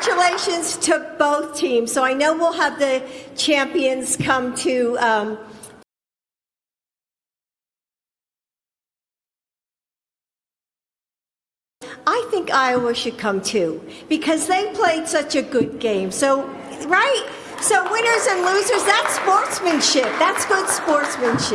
congratulations to both teams. So I know we'll have the champions come to. Um, I think Iowa should come too because they played such a good game. So, right? So, winners and losers, that's sportsmanship. That's good sportsmanship.